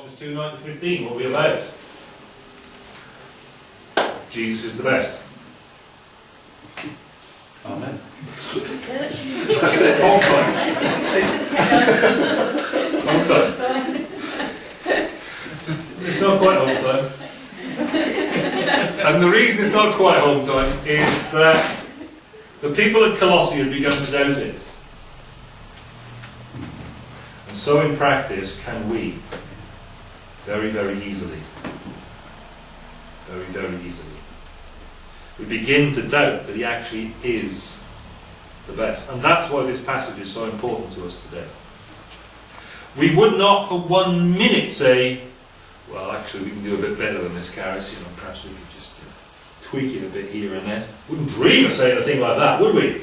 Colossians 2 9 to 15. What are we about? Jesus is the best. Amen. That's it, whole time. Whole time. It's not quite home time. And the reason it's not quite home time is that the people at Colossae had begun to doubt it. And so in practice can we. Very, very easily. Very, very easily. We begin to doubt that he actually is the best. And that's why this passage is so important to us today. We would not for one minute say, well, actually, we can do a bit better than this, Caris. You know, perhaps we could just you know, tweak it a bit here and there. Wouldn't dream of saying a thing like that, would we?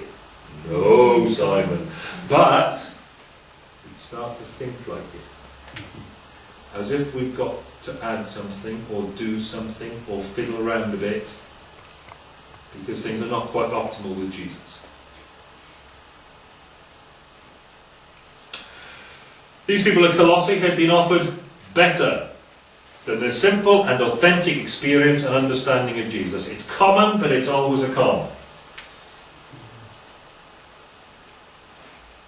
No, Simon. But we'd start to think like it. As if we've got to add something or do something or fiddle around a bit because things are not quite optimal with Jesus. These people at Colossae had been offered better than their simple and authentic experience and understanding of Jesus. It's common, but it's always a con.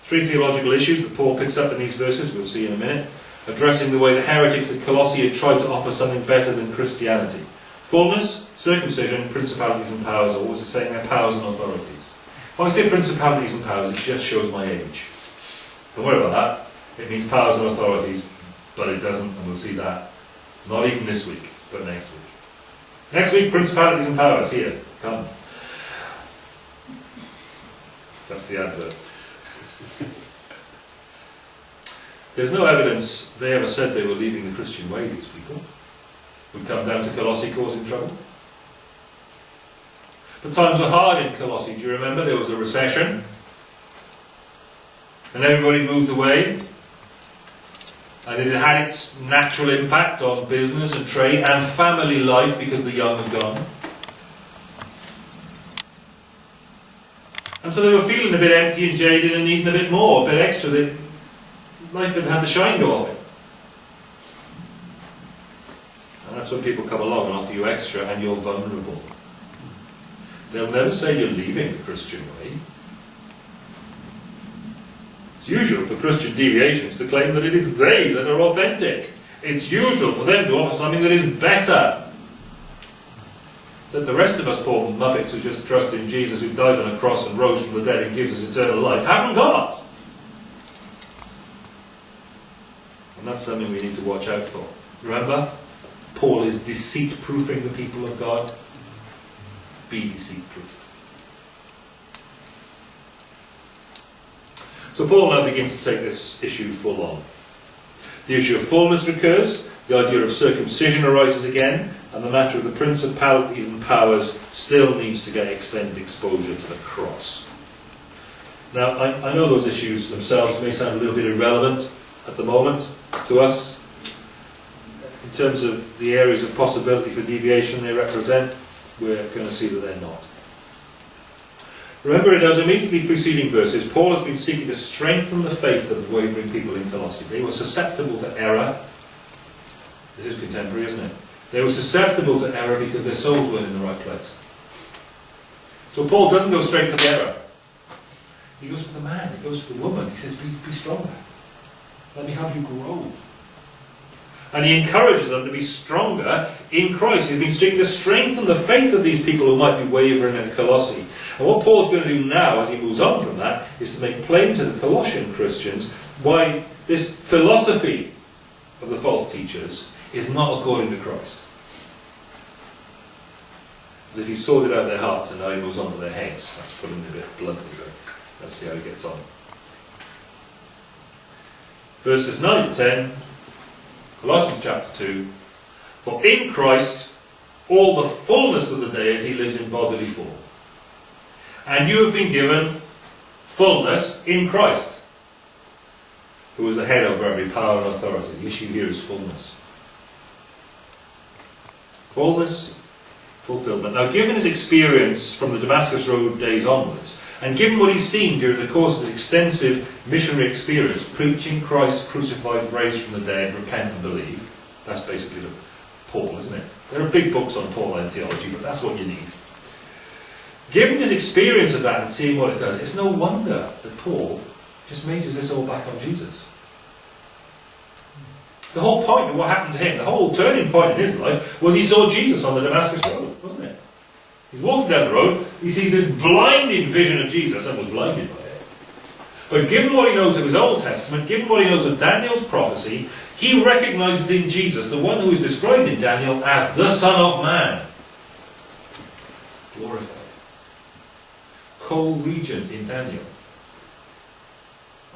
Three theological issues that Paul picks up in these verses, we'll see in a minute, addressing the way the heretics at Colossae had tried to offer something better than Christianity. Fullness, circumcision, principalities and powers, was it saying their powers and authorities? When I say principalities and powers, it just shows my age. Don't worry about that. It means powers and authorities, but it doesn't, and we'll see that. Not even this week, but next week. Next week, principalities and powers. Here, come. That's the advert. There's no evidence they ever said they were leaving the Christian way, these people. Who come down to Colossae causing trouble. But times were hard in Colossae. Do you remember? There was a recession. And everybody moved away. And it had its natural impact on business and trade and family life because the young had gone. And so they were feeling a bit empty and jaded and needing a bit more, a bit extra. They, life had had the shine go off it. And that's when people come along and offer you extra and you're vulnerable. They'll never say you're leaving the Christian way. It's usual for Christian deviations to claim that it is they that are authentic. It's usual for them to offer something that is better. That the rest of us poor muppets who just trust in Jesus who died on a cross and rose from the dead and gives us eternal life haven't got. And that's something we need to watch out for. Remember? Paul is deceit proofing the people of God. Be deceit proof. So Paul now begins to take this issue full on. The issue of fullness recurs, the idea of circumcision arises again, and the matter of the principalities and powers still needs to get extended exposure to the cross. Now, I, I know those issues themselves may sound a little bit irrelevant at the moment to us. In terms of the areas of possibility for deviation they represent, we're going to see that they're not. Remember, in those immediately preceding verses, Paul has been seeking to strengthen the faith of the wavering people in Colossae. They were susceptible to error. This is contemporary, isn't it? They were susceptible to error because their souls weren't in the right place. So Paul doesn't go straight for the error. He goes for the man, he goes for the woman. He says, be, be stronger. Let me help you grow. And he encourages them to be stronger in Christ. He's been seeking to strengthen the faith of these people who might be wavering at Colossae. And what Paul's going to do now, as he moves on from that, is to make plain to the Colossian Christians why this philosophy of the false teachers is not according to Christ. As if he sorted out their hearts and now he moves on to their heads. That's putting it a bit bluntly, but let's see how he gets on. Verses 9 to 10 Colossians chapter 2 For in Christ all the fullness of the deity lives in bodily form. And you have been given fullness in Christ, who is the head over every power and authority. The issue here is fullness. Fullness, fulfillment. Now, given his experience from the Damascus Road days onwards, and given what he's seen during the course of an extensive missionary experience, preaching Christ crucified, raised from the dead, repent and believe, That's basically the Paul, isn't it? There are big books on Pauline theology, but that's what you need. Given his experience of that and seeing what it does, it's no wonder that Paul just majors this all back on Jesus. The whole point of what happened to him, the whole turning point in his life, was he saw Jesus on the Damascus Road, wasn't it? He's walking down the road, he sees this blinding vision of Jesus and was blinded by it. But given what he knows of his Old Testament, given what he knows of Daniel's prophecy, he recognizes in Jesus the one who is described in Daniel as the Son of Man. Glorified. Co-regent in Daniel.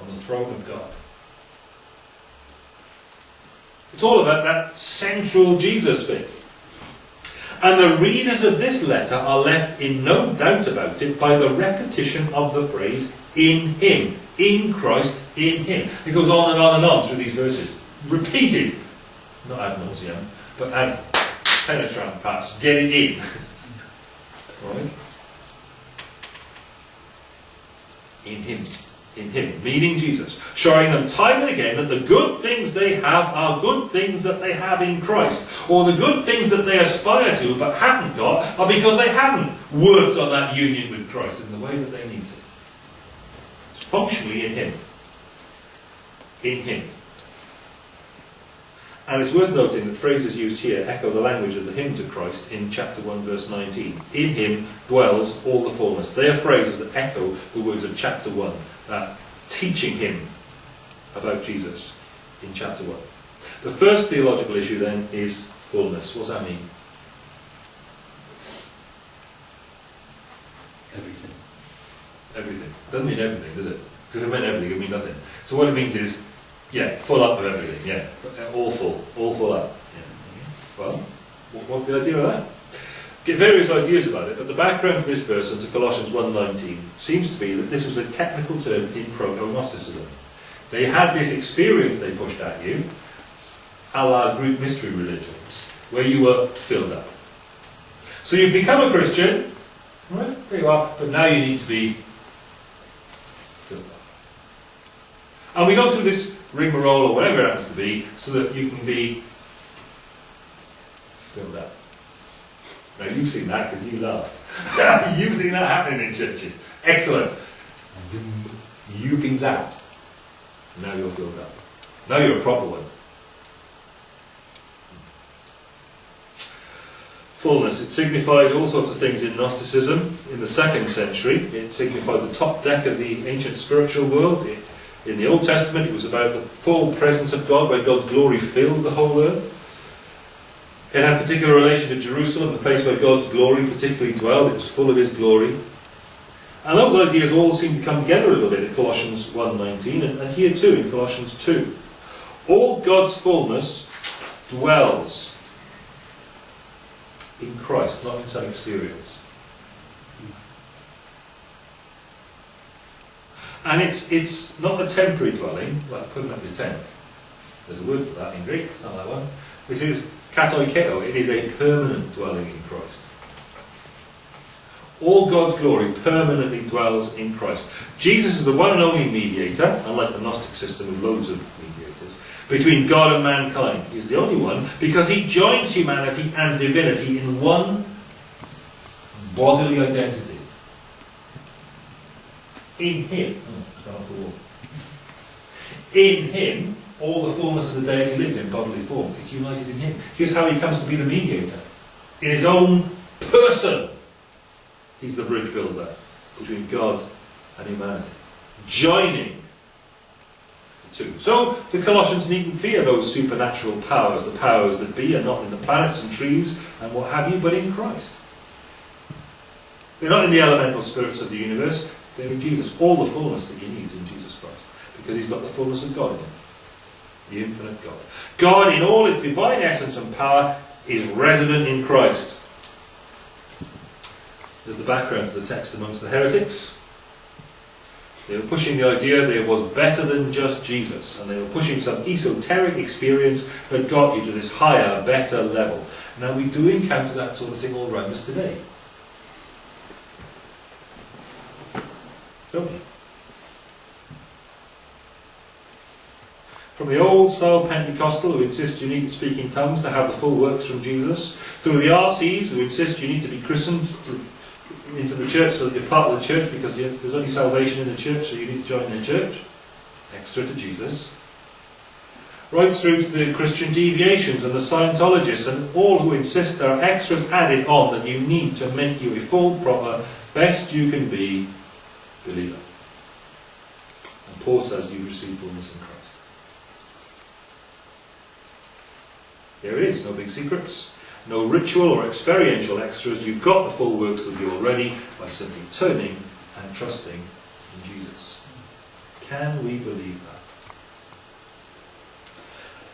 On the throne of God. It's all about that central Jesus bit. And the readers of this letter are left in no doubt about it by the repetition of the phrase, in Him, in Christ, in Him. It goes on and on and on through these verses. Repeated, not ad nauseam, but ad penetrant perhaps, getting in. right? In Him in Him, meaning Jesus, showing them time and again that the good things they have are good things that they have in Christ, or the good things that they aspire to but haven't got are because they haven't worked on that union with Christ in the way that they need to. It's functionally in Him. In Him. And it's worth noting that phrases used here echo the language of the hymn to Christ in chapter 1 verse 19. In him dwells all the fullness. They are phrases that echo the words of chapter 1 uh, teaching him about Jesus in chapter 1. The first theological issue then is fullness. What does that mean? Everything. Everything. Doesn't mean everything, does it? Because if it meant everything, it would mean nothing. So what it means is, yeah, full up of everything, yeah. All full, all full up. Yeah. Well, what's the idea of that? Get various ideas about it, but the background to this verse and to Colossians 1.19 seems to be that this was a technical term in proto-Gnosticism. They had this experience they pushed at you, a la Greek mystery religions, where you were filled up. So you've become a Christian, right? There you are, but now you need to be filled up. And we go through this rigmarole or whatever it happens to be, so that you can be filled up. Now you've seen that because you laughed. you've seen that happening in churches. Excellent. You pings out. Now you're filled up. Now you're a proper one. Fullness. It signified all sorts of things in Gnosticism in the second century. It signified the top deck of the ancient spiritual world. It, in the Old Testament, it was about the full presence of God, where God's glory filled the whole earth. It had particular relation to Jerusalem, the place where God's glory particularly dwelled. It was full of His glory. And those ideas all seem to come together a little bit in Colossians 1.19 and, and here too in Colossians 2. All God's fullness dwells in Christ, not in some experience. And it's, it's not a temporary dwelling, like putting up your tent. There's a word for that in Greek, it's not that one. It is Katoikeo, it is a permanent dwelling in Christ. All God's glory permanently dwells in Christ. Jesus is the one and only mediator, unlike the Gnostic system with loads of mediators, between God and mankind. He's the only one because he joins humanity and divinity in one bodily identity. In him. Oh, in him, all the fullness of the deity lives in bodily form. It's united in him. Here's how he comes to be the mediator. In his own person, he's the bridge builder between God and humanity. Joining the two. So the Colossians needn't fear those supernatural powers. The powers that be are not in the planets and trees and what have you, but in Christ. They're not in the elemental spirits of the universe. They're in Jesus. All the fullness that he needs in Jesus Christ. Because he's got the fullness of God in him the infinite God. God, in all his divine essence and power, is resident in Christ. There's the background to the text amongst the heretics. They were pushing the idea there was better than just Jesus, and they were pushing some esoteric experience that got you to this higher, better level. Now, we do encounter that sort of thing all around us today. Don't we? From the old style Pentecostal who insist you need to speak in tongues to have the full works from Jesus, through the RCs who insist you need to be christened to, into the church so that you're part of the church because there's only salvation in the church so you need to join their church, extra to Jesus, right through to the Christian deviations and the Scientologists and all who insist there are extras added on that you need to make you a full, proper, best you can be believer. And Paul says you've received fullness in Christ. There it is, no big secrets, no ritual or experiential extras. You've got the full works of you already by simply turning and trusting in Jesus. Can we believe that?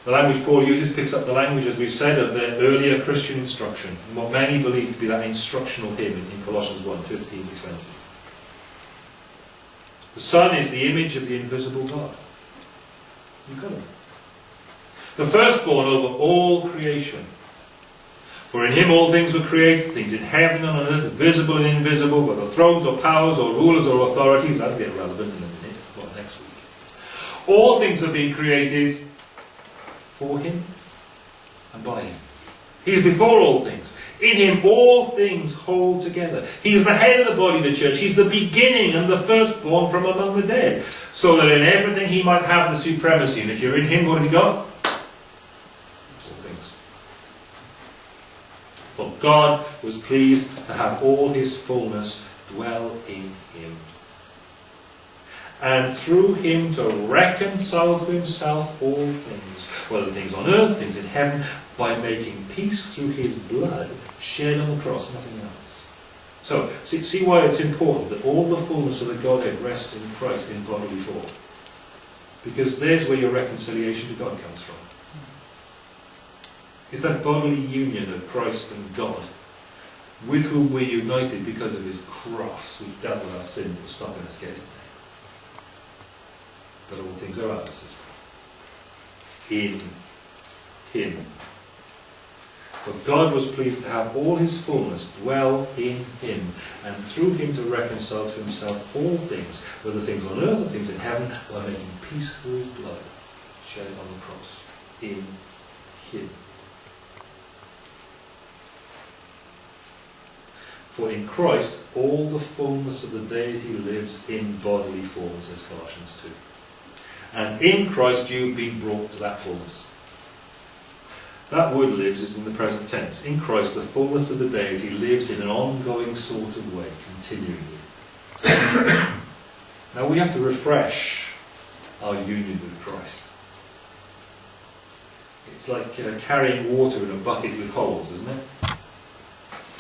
The language Paul uses picks up the language, as we've said, of the earlier Christian instruction, and what many believe to be that instructional hymn in Colossians 1 15 to 20. The Son is the image of the invisible God. You've got it. The firstborn over all creation. For in him all things were created, things in heaven and on earth, visible and invisible, whether thrones or powers or rulers or authorities. That'll get relevant in a minute, or next week. All things have been created for him and by him. He is before all things. In him all things hold together. He is the head of the body of the church. He's the beginning and the firstborn from among the dead. So that in everything he might have the supremacy. And if you're in him, what have you got? All things. For God was pleased to have all his fullness dwell in him. And through him to reconcile to himself all things, whether things on earth, things in heaven, by making peace through his blood shed on the cross, nothing else. So, see, see why it's important that all the fullness of the Godhead rests in Christ in bodily form. Because there's where your reconciliation to God comes from. It's that bodily union of Christ and God, with whom we're united because of his cross, who dealt with our sin that was stopping us getting there. But all things are ours as well. In him for God was pleased to have all his fullness dwell in him, and through him to reconcile to himself all things, whether things on earth or things in heaven, by making peace through his blood shed on the cross. In him. For in Christ all the fullness of the deity lives in bodily form, says Colossians 2. And in Christ you've been brought to that fullness. That word lives is in the present tense. In Christ, the fullness of the deity lives in an ongoing sort of way, continually. now we have to refresh our union with Christ. It's like uh, carrying water in a bucket with holes, isn't it?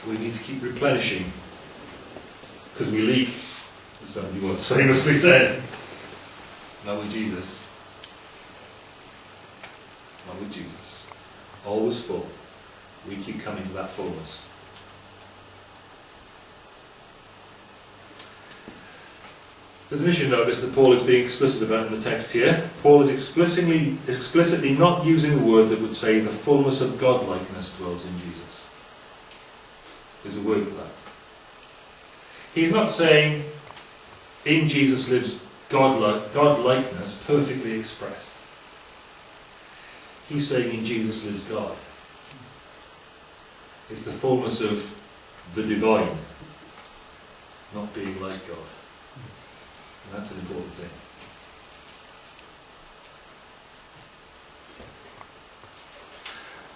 We need to keep replenishing because we leak, as somebody once famously said. Not with Jesus. Not with Jesus always full. We keep coming to that fullness. There's an issue notice that Paul is being explicit about in the text here. Paul is explicitly, explicitly not using the word that would say the fullness of godlikeness dwells in Jesus. There's a word for that. He's not saying in Jesus lives God-like, God-likeness perfectly expressed. He's saying in Jesus lives God. It's the fullness of the divine, not being like God. And that's an important thing.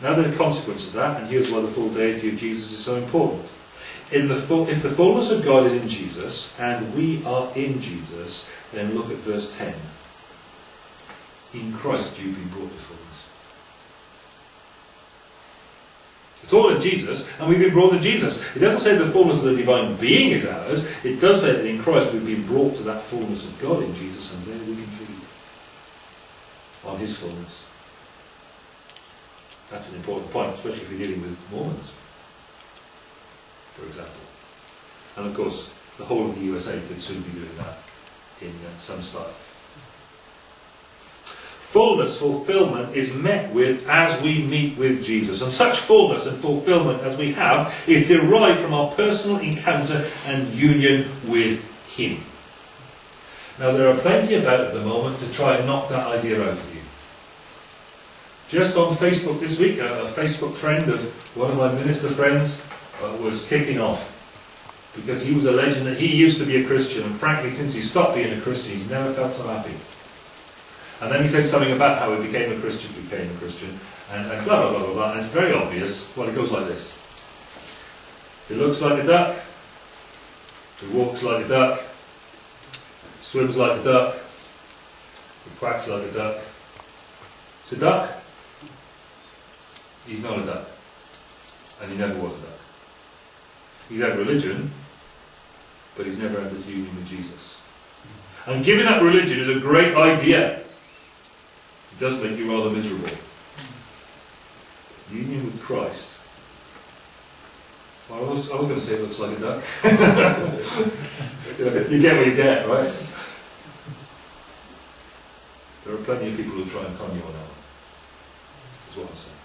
Now the consequence of that, and here's why the full deity of Jesus is so important. The full, if the fullness of God is in Jesus, and we are in Jesus, then look at verse 10. In Christ you've been brought to fullness. It's all in Jesus, and we've been brought to Jesus. It doesn't say the fullness of the divine being is ours. It does say that in Christ we've been brought to that fullness of God in Jesus, and there we can feed on His fullness. That's an important point, especially if you're dealing with Mormons, for example. And of course, the whole of the USA could soon be doing that in uh, some style fullness, fulfillment is met with as we meet with Jesus. And such fullness and fulfillment as we have is derived from our personal encounter and union with Him. Now, there are plenty about at the moment to try and knock that idea out of you. Just on Facebook this week, a, a Facebook friend of one of my minister friends uh, was kicking off because he was alleging that he used to be a Christian, and frankly, since he stopped being a Christian, he's never felt so happy. And then he said something about how he became a Christian, became a Christian, and, and blah, blah, blah, blah, blah, and it's very obvious. Well, it goes like this. He looks like a duck, he walks like a duck, swims like a duck, he quacks like a duck. It's a duck. He's not a duck. And he never was a duck. He's had religion, but he's never had this union with Jesus. And giving up religion is a great idea. It does make you rather miserable. Union with Christ. Well, I was, I was going to say it looks like a duck. you get what you get, right? There are plenty of people who try and con you on that. Is what I'm saying.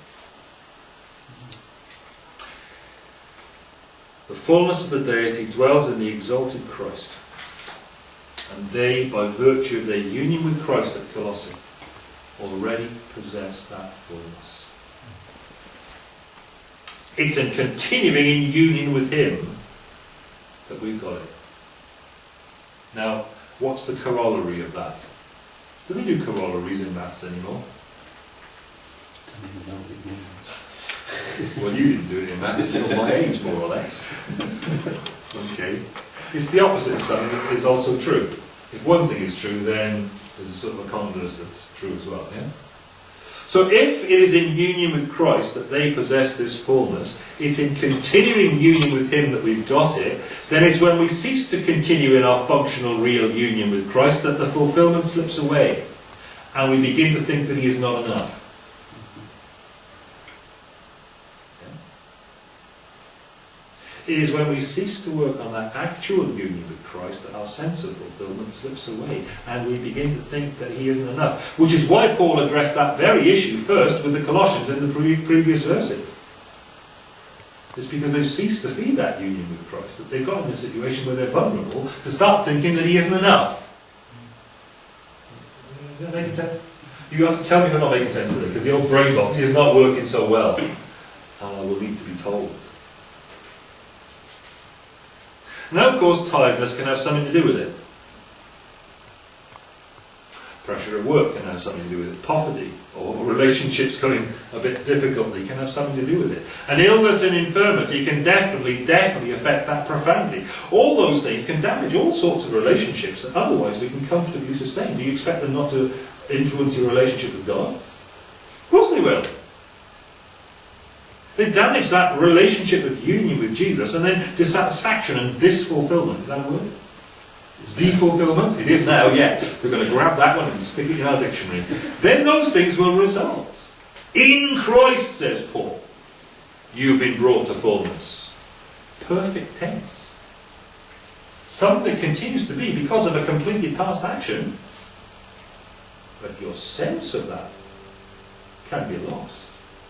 The fullness of the deity dwells in the exalted Christ. And they, by virtue of their union with Christ at Colossae, already possess that fullness. It's in continuing in union with Him that we've got it. Now, what's the corollary of that? Do they do corollaries in maths anymore? Well, you didn't do it in maths, you're my age, more or less. okay. It's the opposite of something that is also true. If one thing is true, then there's a sort of a converse that's true as well, yeah? So if it is in union with Christ that they possess this fullness, it's in continuing union with Him that we've got it, then it's when we cease to continue in our functional real union with Christ that the fulfillment slips away. And we begin to think that He is not enough. It is when we cease to work on that actual union with Christ that our sense of fulfillment slips away and we begin to think that He isn't enough. Which is why Paul addressed that very issue first with the Colossians in the pre previous verses. It's because they've ceased to feed that union with Christ that they've got in a situation where they're vulnerable to start thinking that He isn't enough. Is that sense? You have to tell me if I'm not making sense today because the old brain box is not working so well. And I will need to be told. Now, of course, tiredness can have something to do with it. Pressure at work can have something to do with it. Poverty or relationships going a bit difficultly can have something to do with it. And illness and infirmity can definitely, definitely affect that profoundly. All those things can damage all sorts of relationships that otherwise we can comfortably sustain. Do you expect them not to influence your relationship with God? Of course they will. They damage that relationship of union with Jesus, and then dissatisfaction and disfulfillment. Is that a word? It's defulfillment? It is now, yeah. We're going to grab that one and stick it in our dictionary. then those things will result. In Christ, says Paul, you've been brought to fullness. Perfect tense. Something that continues to be because of a completed past action. But your sense of that can be lost.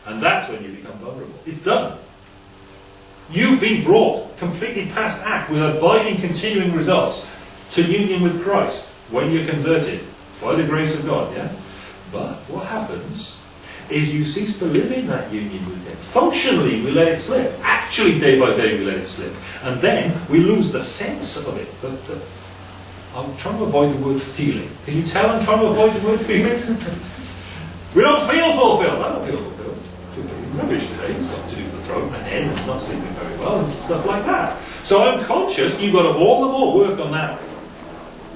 And that's when you become vulnerable. It's done. You've been brought completely past act with abiding, continuing results to union with Christ when you're converted by the grace of God, yeah? But what happens is you cease to live in that union with Him. Functionally, we let it slip. Actually, day by day, we let it slip. And then we lose the sense of it. But the, I'm trying to avoid the word feeling. Can you tell I'm trying to avoid the word feeling? we don't feel fulfilled today. It's got with the throat and head and not sleeping very well and stuff like that. So I'm conscious you've got to all the more work on that.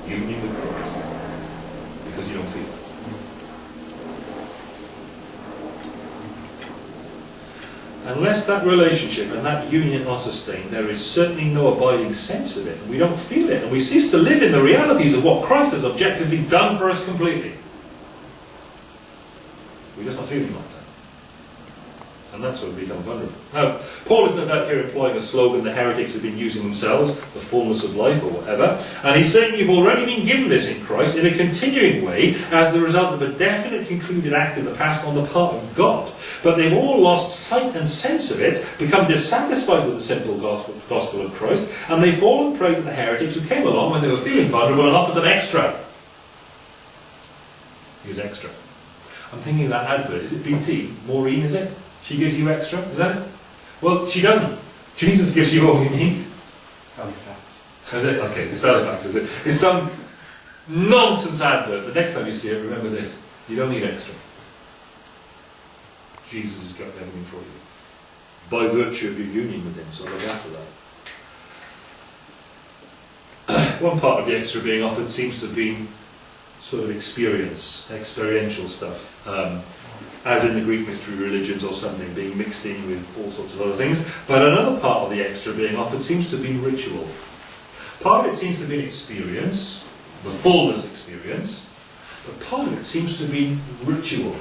Union with Christ. Because you don't feel it. Unless that relationship and that union are sustained, there is certainly no abiding sense of it, and we don't feel it, and we cease to live in the realities of what Christ has objectively done for us completely. We're just not feeling like and that's when we become vulnerable. Now, Paul is no doubt here employing a slogan the heretics have been using themselves, the fullness of life or whatever, and he's saying you've already been given this in Christ in a continuing way as the result of a definite concluded act in the past on the part of God. But they've all lost sight and sense of it, become dissatisfied with the simple gospel, of Christ, and they've fallen prey to the heretics who came along when they were feeling vulnerable and offered them extra. Use extra. I'm thinking of that advert. Is it BT? Maureen, is it? She gives you extra? Is that it? Well, she doesn't. Jesus gives you all you need. Halifax. Is it? Okay, it's Halifax, is it? It's some nonsense advert. The next time you see it, remember this. You don't need extra. Jesus has got everything for you. By virtue of your union with him, so look after that. One part of the extra being offered seems to have been sort of experience, experiential stuff. Um, as in the Greek mystery religions or something, being mixed in with all sorts of other things. But another part of the extra being offered seems to been ritual. Part of it seems to be been experience, the fullness experience, but part of it seems to be ritual.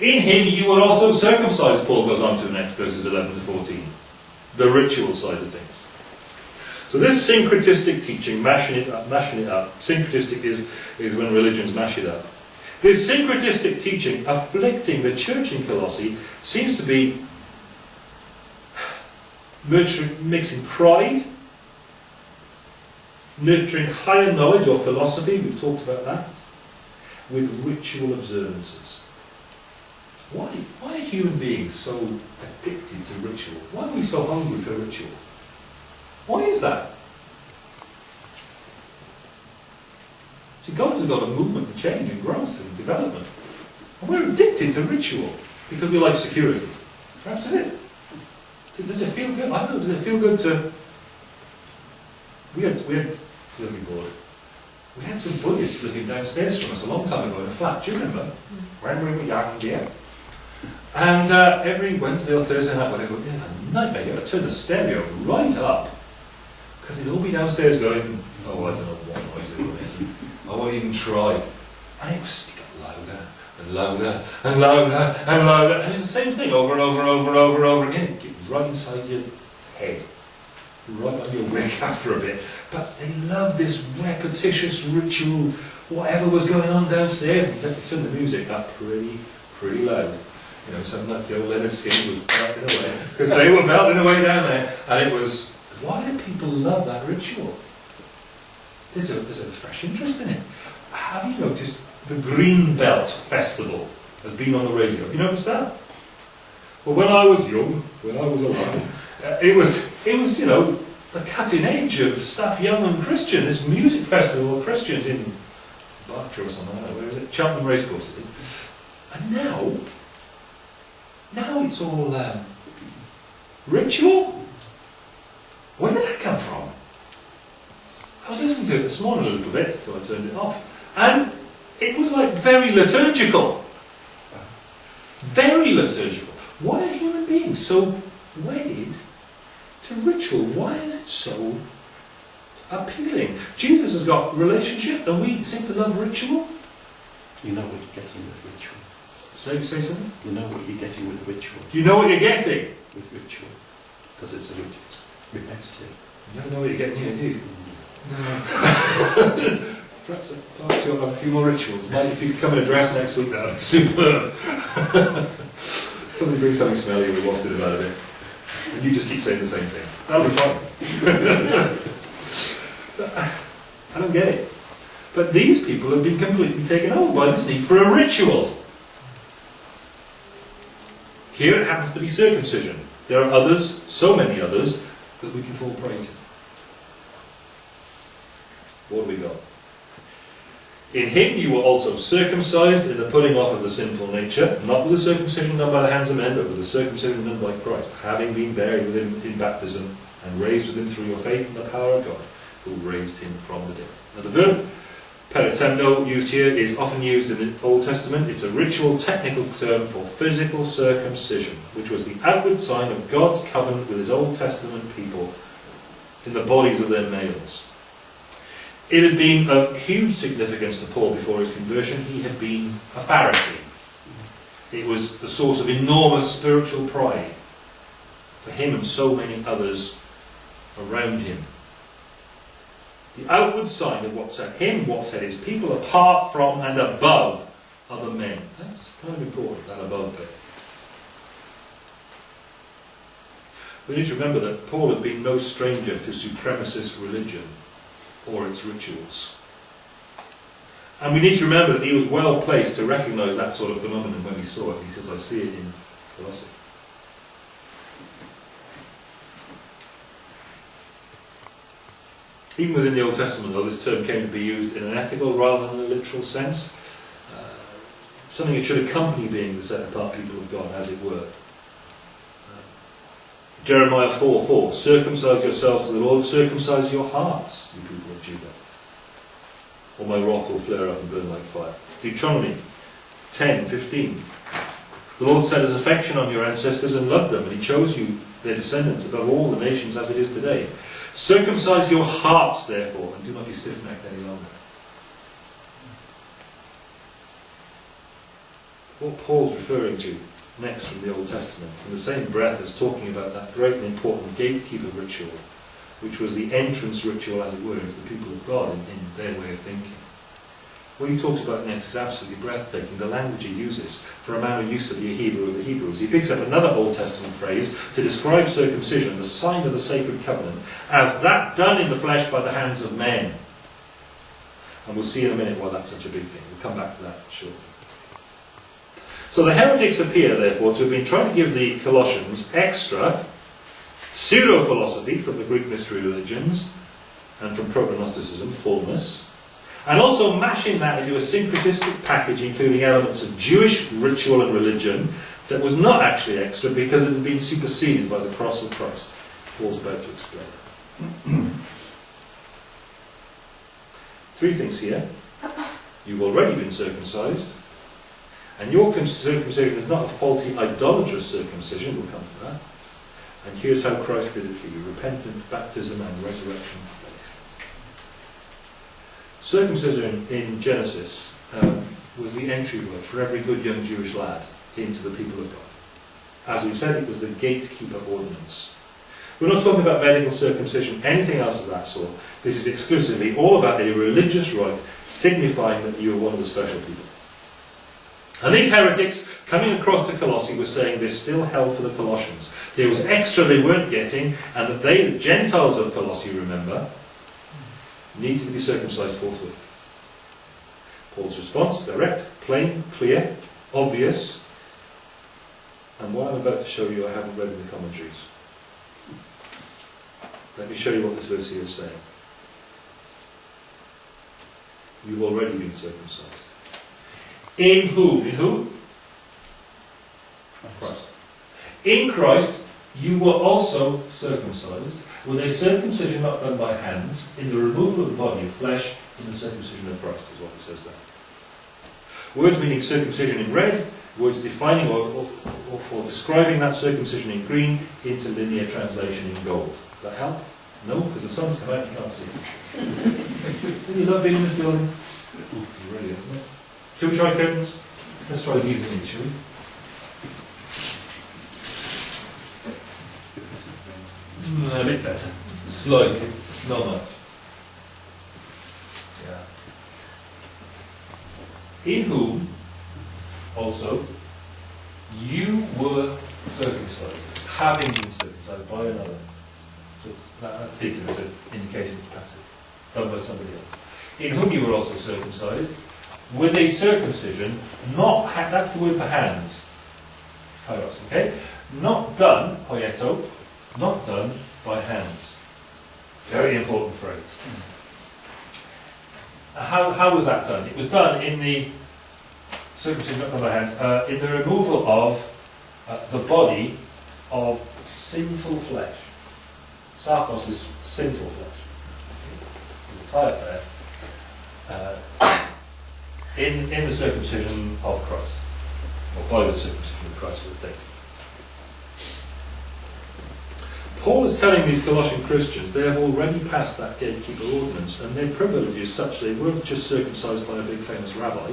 In him you were also circumcised, Paul goes on to next, verses 11 to 14. The ritual side of things. So this syncretistic teaching, mashing it up, mashing it up, syncretistic is, is when religions mash it up. This syncretistic teaching afflicting the church in Colossae seems to be mixing pride, nurturing higher knowledge or philosophy, we've talked about that, with ritual observances. Why? Why are human beings so addicted to ritual? Why are we so hungry for ritual? Why is that? See, God has got a movement and change and growth and development. And we're addicted to ritual because we like security. Perhaps is it? Does it feel good? I don't know, does it feel good to... We had, we had, you'll be bored. We had some Buddhists living downstairs from us a long time ago in a flat, do you remember? When we were young, dear. And uh, every Wednesday or Thursday night, whatever, it was a nightmare. You had to turn the stereo right up. Because they'd all be downstairs going, oh, I don't know what noise they were making. I won't even try. And it was it got louder and louder and louder and louder. And it's the same thing over and over and over and over and over again. Get right inside your head. Right on your wick after a bit. But they loved this repetitious ritual, whatever was going on downstairs. And turn the music up pretty, pretty loud. You know, some nights the old Lynyrd Skynyrd was belting away, because they were belting away down there. And it was, why do people love that ritual? There's a, there's a fresh interest in it. Have you noticed the Greenbelt Festival has been on the radio? You noticed that? Well, when I was young, when I was alive, uh, it was, it was, you know, the cutting edge of stuff young and Christian. This music festival of Christians in Berkshire or something, I don't know, where is it? Cheltenham Racecourse. And now, now it's all um, ritual. Where did that come from? I was listening to it this morning a little bit until I turned it off. And it was like very liturgical. Very liturgical. Why are human beings so wedded to ritual? Why is it so appealing? Jesus has got relationship and we seem to love ritual. You know what you're getting with ritual. Say, say something. You know what you're getting with ritual. You know what you're getting. With ritual. Because it's a. It's repetitive. You don't know what you're getting here, do you? Mm. No. perhaps, perhaps you'll have a few more rituals. Maybe if you could come in a dress next week, that would be superb. Somebody bring something smelly and we wafted about a bit. And you just keep saying the same thing. That'll be fine. I don't get it. But these people have been completely taken over by this need for a ritual. Here it happens to be circumcision. There are others, so many others, that we can fall prey to. What have we got? In him you were also circumcised in the putting off of the sinful nature, not with the circumcision done by the hands of men, but with the circumcision done by Christ, having been buried with him in baptism and raised with him through your faith in the power of God, who raised him from the dead. Now the verb peritemno used here is often used in the Old Testament. It's a ritual technical term for physical circumcision, which was the outward sign of God's covenant with his Old Testament people in the bodies of their males. It had been of huge significance to Paul before his conversion. He had been a Pharisee. It was the source of enormous spiritual pride for him and so many others around him. The outward sign of what set him, what set his people apart from and above other men. That's kind of important, that above bit. We need to remember that Paul had been no stranger to supremacist religion or its rituals. And we need to remember that he was well placed to recognise that sort of phenomenon when he saw it. He says, I see it in Colossae. Even within the Old Testament, though, this term came to be used in an ethical rather than a literal sense. Uh, something that should accompany being the set apart people of God, as it were. Jeremiah 4 4 Circumcise yourselves to the Lord, circumcise your hearts, you people of Judah. Or my wrath will flare up and burn like fire. Deuteronomy 10 15 The Lord set his affection on your ancestors and loved them, and he chose you, their descendants, above all the nations as it is today. Circumcise your hearts, therefore, and do not be stiff-necked any longer. What Paul's referring to next from the Old Testament, in the same breath as talking about that great and important gatekeeper ritual, which was the entrance ritual, as it were, into the people of God in, in their way of thinking. What he talks about next is absolutely breathtaking. The language he uses for a man who used to be a Hebrew of the Hebrews. He picks up another Old Testament phrase to describe circumcision, the sign of the sacred covenant, as that done in the flesh by the hands of men. And we'll see in a minute why that's such a big thing. We'll come back to that shortly. So the heretics appear, therefore, to have been trying to give the Colossians extra pseudo-philosophy from the Greek mystery religions and from proto-Gnosticism, fullness, and also mashing that into a syncretistic package including elements of Jewish ritual and religion that was not actually extra because it had been superseded by the cross of Christ. Paul's about to explain. Three things here. You've already been circumcised, and your circumcision is not a faulty idolatrous circumcision, we'll come to that. And here's how Christ did it for you repentant baptism and resurrection faith. Circumcision in Genesis um, was the entryway for every good young Jewish lad into the people of God. As we've said, it was the gatekeeper ordinance. We're not talking about medical circumcision, anything else of that sort. This is exclusively all about a religious rite signifying that you are one of the special people. And these heretics coming across to Colossae were saying there's still hell for the Colossians. There was extra they weren't getting, and that they, the Gentiles of Colossae, remember, needed to be circumcised forthwith. Paul's response, direct, plain, clear, obvious, and what I'm about to show you I haven't read in the commentaries. Let me show you what this verse here is saying. You've already been circumcised. In who? In who? In Christ. In Christ, you were also circumcised, with a circumcision not done by hands, in the removal of the body of flesh, in the circumcision of Christ, is what it says there. Words meaning circumcision in red, words defining or, or, or, describing that circumcision in green, interlinear translation in gold. Does that help? No, because the sun's come out, you can't see. Did you love being in this building? Ooh, really, isn't it? Shall we try curtains? Let's try these in shall we? Mm, a bit better. Slightly. Not much. Yeah. In whom also you were circumcised, having been circumcised by another. So that, that theta is indicating it's passive, done by somebody else. In whom you were also circumcised, with a circumcision, not ha- that's the word for hands. Kairos, okay? Not done, poieto, not done by hands. Very important phrase. How, how was that done? It was done in the circumcision not done by hands, uh, in the removal of uh, the body of sinful flesh. Sarkos is sinful flesh. There's a tie there. Uh, in, in the circumcision of Christ, or by the circumcision of Christ as dated. Paul is telling these Colossian Christians they have already passed that gatekeeper ordinance, and their privilege is such they weren't just circumcised by a big famous rabbi,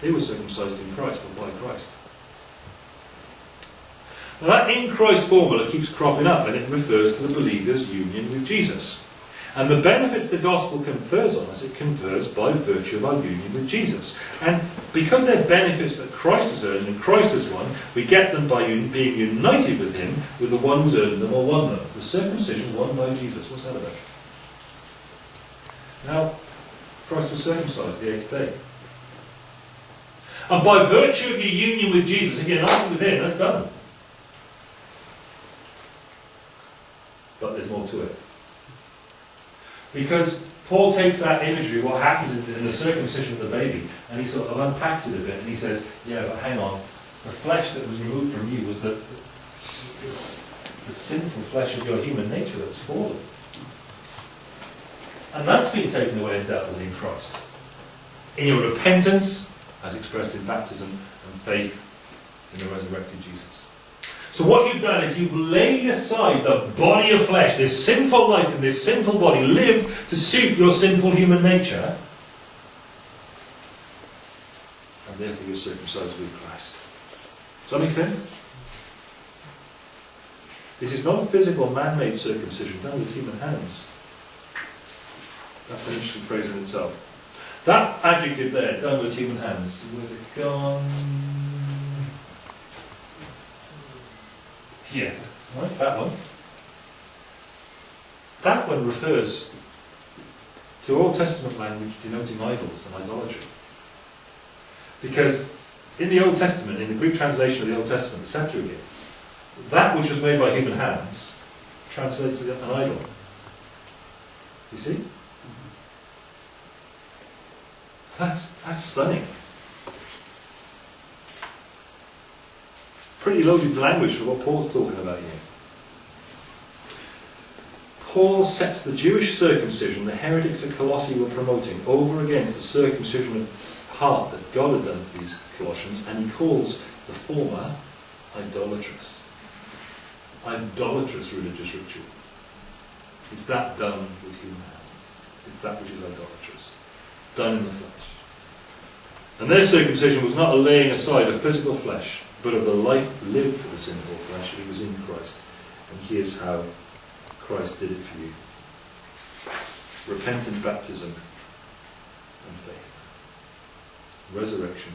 they were circumcised in Christ or by Christ. Now that in Christ formula keeps cropping up and it refers to the believer's union with Jesus. And the benefits the gospel confers on us, it confers by virtue of our union with Jesus. And because they're benefits that Christ has earned and Christ has won, we get them by un- being united with Him, with the one who's earned them or won them. The circumcision won by Jesus. What's that about? Now, Christ was circumcised the eighth day. And by virtue of your union with Jesus, you're not with him, that's done. But there's more to it. Because Paul takes that imagery, what happens in, the circumcision of the baby, and he sort of unpacks it a bit, and he says, yeah, but hang on, the flesh that was removed from you was the, the sinful flesh of your human nature that was fallen. And that's been taken away and dealt with in Christ. In your repentance, as expressed in baptism, and faith in the resurrected Jesus. So what you've done is you've laid aside the body of flesh, this sinful life and this sinful body, lived to suit your sinful human nature, and therefore you're circumcised with Christ. Does that make sense? This is not a physical, man-made circumcision done with human hands. That's an interesting phrase in itself. That adjective there, done with human hands, where's it gone? Yeah, right, that one. That one refers to Old Testament language denoting idols and idolatry. Because in the Old Testament, in the Greek translation of the Old Testament, the Septuagint, that which was made by human hands translates as an idol. You see? Mm-hmm. That's, that's stunning. Pretty loaded language for what Paul's talking about here. Paul sets the Jewish circumcision the heretics at Colossae were promoting over against the circumcision of heart that God had done for these Colossians, and he calls the former idolatrous. Idolatrous religious ritual. It's that done with human hands. It's that which is idolatrous. Done in the flesh. And their circumcision was not a laying aside of physical flesh, but of the life lived for the sinful flesh. He was in Christ. And here's how Christ did it for you. Repentant baptism and faith. Resurrection,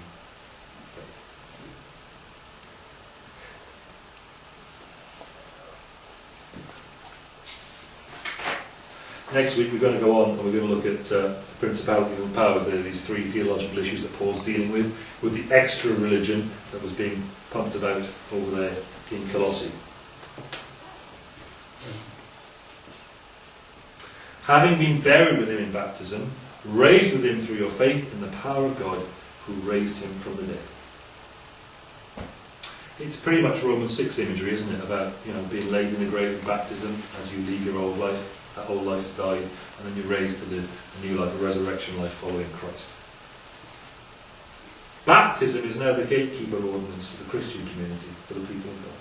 Next week we're going to go on and we're going to look at uh, the principalities and powers. There are these three theological issues that Paul's dealing with, with the extra religion that was being pumped about over there in Colossae. Having been buried with him in baptism, raised with him through your faith in the power of God who raised him from the dead. It's pretty much Romans 6 imagery, isn't it? About you know being laid in the grave in baptism as you leave your old life that old life died, and then you're raised to live a new life, a resurrection life following Christ. Baptism is now the gatekeeper ordinance for the Christian community, for the people of God.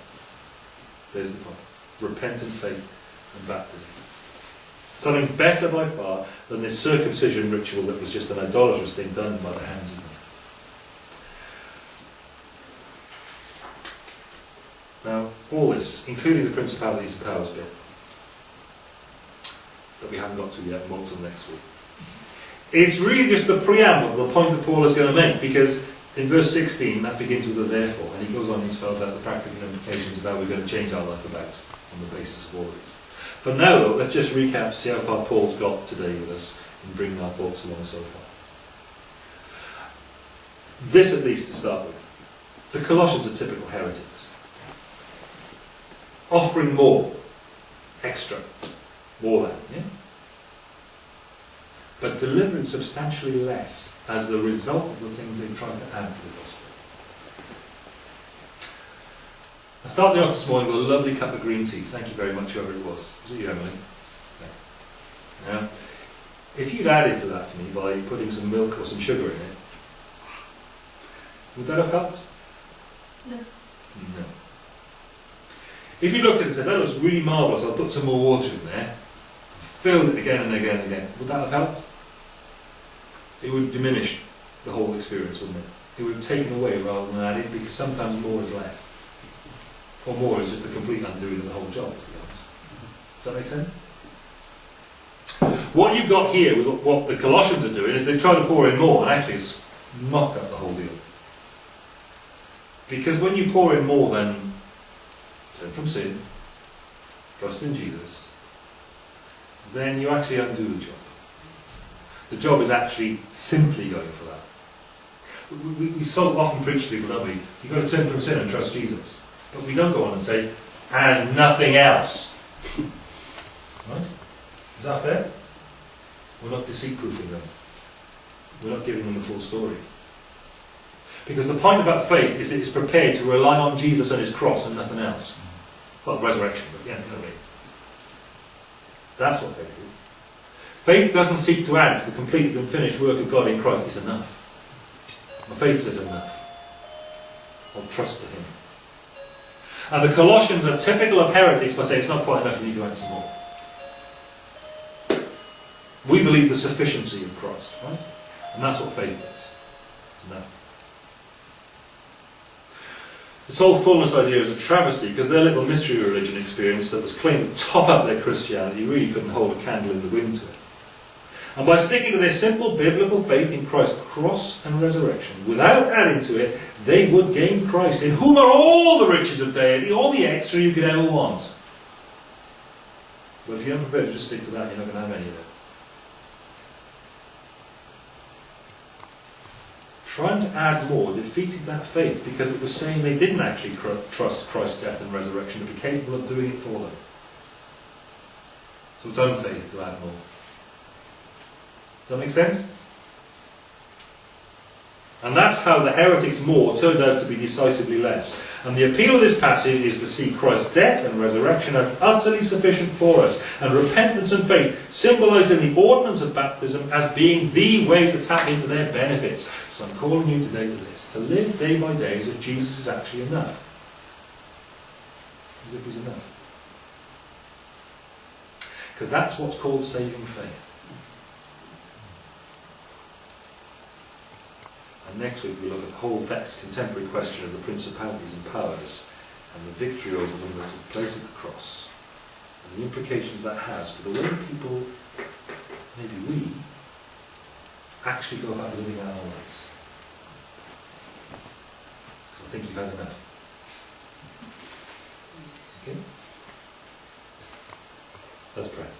There's the point. Repentant faith and baptism. Something better by far than this circumcision ritual that was just an idolatrous thing done by the hands of men. Now, all this, including the principalities and powers bit, that we haven't got to yet, more till next week. It's really just the preamble, the point that Paul is going to make, because in verse 16 that begins with a therefore, and he goes on and spells out the practical implications of how we're going to change our life about on the basis of all this. For now, though, let's just recap, see how far Paul's got today with us in bringing our thoughts along so far. This, at least, to start with. The Colossians are typical heretics. Offering more, extra, more than, yeah? But delivering substantially less as the result of the things they tried to add to the gospel. I started off this morning with a lovely cup of green tea. Thank you very much, whoever it was. Was it you, Emily? Thanks. Now, if you'd added to that for me by putting some milk or some sugar in it, would that have helped? No. No. If you looked at it and said, that looks really marvellous, I'll put some more water in there, filled it again and again and again, would that have helped? It would diminish the whole experience, wouldn't it? It would have taken away rather than added, because sometimes more is less. Or more is just the complete undoing of the whole job, to be honest. Does that make sense? What you've got here with what the Colossians are doing is they try to pour in more, and actually it's knocked up the whole deal. Because when you pour in more than turn from sin, trust in Jesus, then you actually undo the job. The job is actually simply going for that. We, we, we so often preach to people, don't we? You've got to turn from sin and trust Jesus. But we don't go on and say, and nothing else. right? Is that fair? We're not deceit-proofing them. We're not giving them the full story. Because the point about faith is that it's prepared to rely on Jesus and his cross and nothing else. Well, resurrection, but yeah, you know what I mean. That's what faith is. Faith doesn't seek to add to the complete and finished work of God in Christ. It's enough. My faith says enough. I'll trust to him. And the Colossians are typical of heretics by saying it's not quite enough, you need to add some more. We believe the sufficiency of Christ, right? And that's what faith is. It's enough. This whole fullness idea is a travesty because their little mystery religion experience that was claimed to top up their Christianity really couldn't hold a candle in the wind to it. And by sticking to their simple biblical faith in Christ's cross and resurrection, without adding to it, they would gain Christ, in whom are all the riches of deity, all the extra you could ever want. But if you're not prepared to just stick to that, you're not going to have any of it. Trying to add more defeated that faith because it was saying they didn't actually cr- trust Christ's death and resurrection to be capable of doing it for them. So it's unfaith to add more. Does that make sense? And that's how the heretics more turned out to be decisively less. And the appeal of this passage is to see Christ's death and resurrection as utterly sufficient for us, and repentance and faith symbolising the ordinance of baptism as being the way to tap into their benefits. So I'm calling you today to this, to live day by day as if Jesus is actually enough. As if he's enough. Because that's what's called saving faith. And next week we look at the whole vexed contemporary question of the principalities and powers and the victory over them that took place at the cross and the implications that has for the way people, maybe we, actually go about living our lives. So I think you've had enough. Okay? Let's pray.